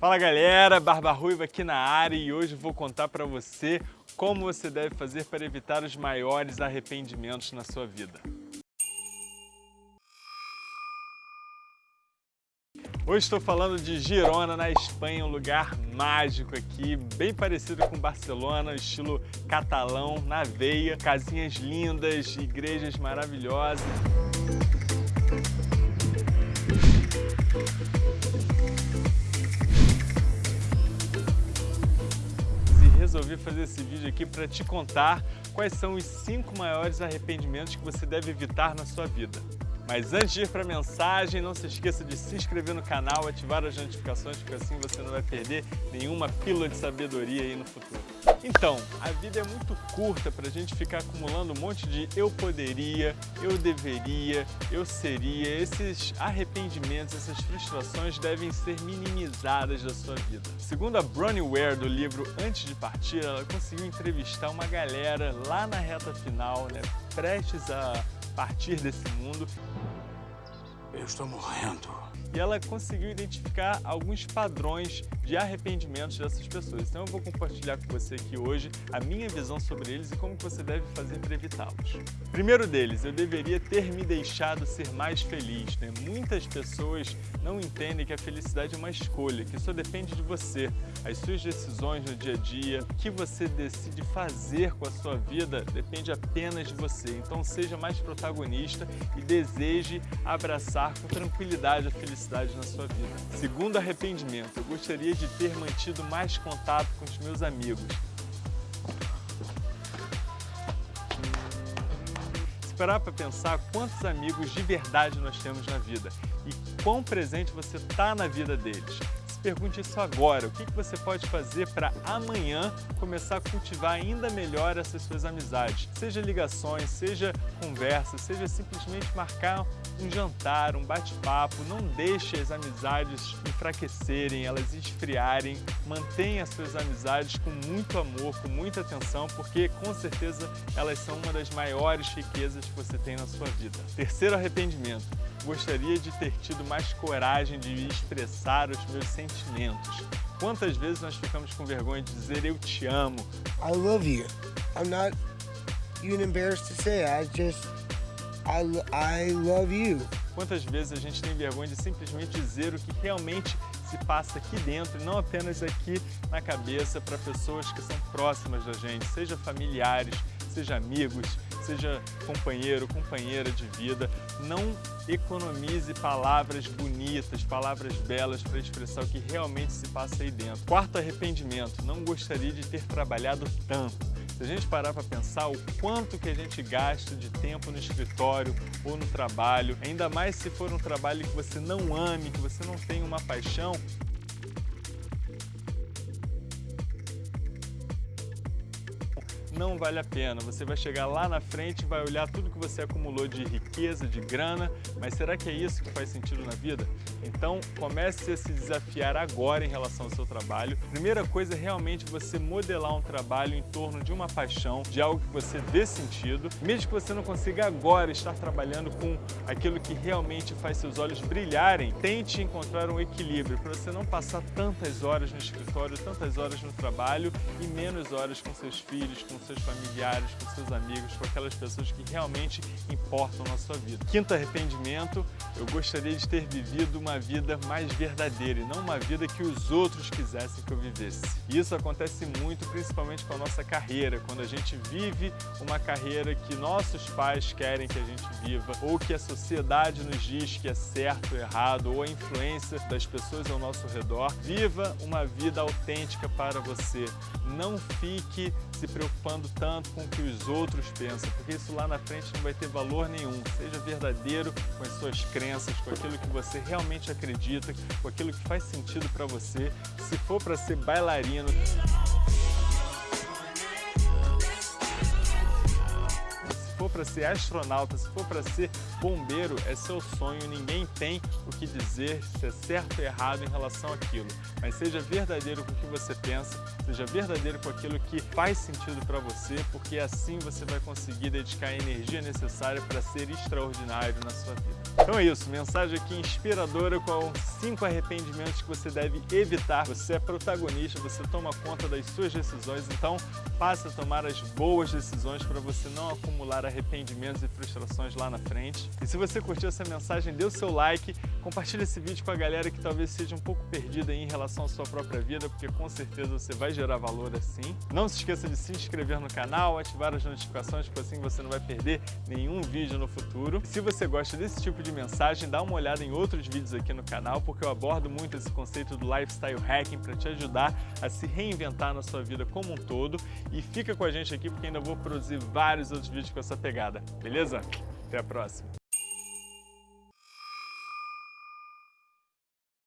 Fala galera, Barba Ruiva aqui na área e hoje vou contar para você como você deve fazer para evitar os maiores arrependimentos na sua vida. Hoje estou falando de Girona, na Espanha, um lugar mágico aqui, bem parecido com Barcelona, estilo catalão, na veia, casinhas lindas, igrejas maravilhosas. Resolvi fazer esse vídeo aqui para te contar quais são os cinco maiores arrependimentos que você deve evitar na sua vida. Mas antes de ir para a mensagem, não se esqueça de se inscrever no canal, ativar as notificações, porque assim você não vai perder nenhuma pílula de sabedoria aí no futuro. Então, a vida é muito curta para a gente ficar acumulando um monte de eu poderia, eu deveria, eu seria. Esses arrependimentos, essas frustrações devem ser minimizadas da sua vida. Segundo a Bronnie Ware do livro Antes de Partir, ela conseguiu entrevistar uma galera lá na reta final, né, prestes a partir desse mundo. Eu estou morrendo e ela conseguiu identificar alguns padrões de arrependimentos dessas pessoas. Então eu vou compartilhar com você aqui hoje a minha visão sobre eles e como você deve fazer para evitá-los. Primeiro deles, eu deveria ter me deixado ser mais feliz. Né? Muitas pessoas não entendem que a felicidade é uma escolha, que só depende de você, as suas decisões no dia a dia, o que você decide fazer com a sua vida depende apenas de você. Então seja mais protagonista e deseje abraçar com tranquilidade a felicidade na sua vida. Segundo arrependimento, eu gostaria de ter mantido mais contato com os meus amigos. Esperar para pensar quantos amigos de verdade nós temos na vida e quão presente você está na vida deles pergunte isso agora. O que você pode fazer para amanhã começar a cultivar ainda melhor essas suas amizades? Seja ligações, seja conversa, seja simplesmente marcar um jantar, um bate-papo. Não deixe as amizades enfraquecerem, elas esfriarem. Mantenha as suas amizades com muito amor, com muita atenção, porque com certeza elas são uma das maiores riquezas que você tem na sua vida. Terceiro arrependimento gostaria de ter tido mais coragem de expressar os meus sentimentos. Quantas vezes nós ficamos com vergonha de dizer eu te amo? I love you. I'm not even embarrassed to say. I just I, I love you. Quantas vezes a gente tem vergonha de simplesmente dizer o que realmente se passa aqui dentro e não apenas aqui na cabeça para pessoas que são próximas da gente, seja familiares, seja amigos, seja companheiro, companheira de vida, não economize palavras bonitas, palavras belas para expressar o que realmente se passa aí dentro. Quarto arrependimento, não gostaria de ter trabalhado tanto. Se a gente parar para pensar o quanto que a gente gasta de tempo no escritório ou no trabalho, ainda mais se for um trabalho que você não ame, que você não tem uma paixão, não vale a pena. Você vai chegar lá na frente, vai olhar tudo que você acumulou de riqueza, de grana, mas será que é isso que faz sentido na vida? Então comece a se desafiar agora em relação ao seu trabalho. Primeira coisa é realmente você modelar um trabalho em torno de uma paixão, de algo que você dê sentido. Mesmo que você não consiga agora estar trabalhando com aquilo que realmente faz seus olhos brilharem, tente encontrar um equilíbrio para você não passar tantas horas no escritório, tantas horas no trabalho e menos horas com seus filhos, com seus familiares, com seus amigos, com aquelas pessoas que realmente importam na sua vida. Quinto arrependimento, eu gostaria de ter vivido uma vida mais verdadeira e não uma vida que os outros quisessem que eu vivesse. Isso acontece muito, principalmente com a nossa carreira, quando a gente vive uma carreira que nossos pais querem que a gente viva, ou que a sociedade nos diz que é certo ou errado, ou a influência das pessoas ao nosso redor. Viva uma vida autêntica para você. Não fique se preocupando tanto com o que os outros pensam, porque isso lá na frente não vai ter valor nenhum. Seja verdadeiro com as suas crenças, com aquilo que você realmente acredita, com aquilo que faz sentido para você. Se for para ser bailarino, for para ser astronauta, se for para ser bombeiro, é seu sonho, ninguém tem o que dizer se é certo ou errado em relação àquilo. Mas seja verdadeiro com o que você pensa, seja verdadeiro com aquilo que faz sentido para você, porque assim você vai conseguir dedicar a energia necessária para ser extraordinário na sua vida. Então é isso, mensagem aqui inspiradora com cinco arrependimentos que você deve evitar. Você é protagonista, você toma conta das suas decisões, então passe a tomar as boas decisões para você não acumular arrependimentos e frustrações lá na frente. E se você curtiu essa mensagem, dê o seu like, compartilhe esse vídeo com a galera que talvez seja um pouco perdida em relação à sua própria vida, porque com certeza você vai gerar valor assim. Não se esqueça de se inscrever no canal, ativar as notificações, porque assim você não vai perder nenhum vídeo no futuro. Se você gosta desse tipo de mensagem, dá uma olhada em outros vídeos aqui no canal, porque eu abordo muito esse conceito do lifestyle hacking para te ajudar a se reinventar na sua vida como um todo. E fica com a gente aqui, porque ainda vou produzir vários outros vídeos com essa pegada, beleza? Até a próxima!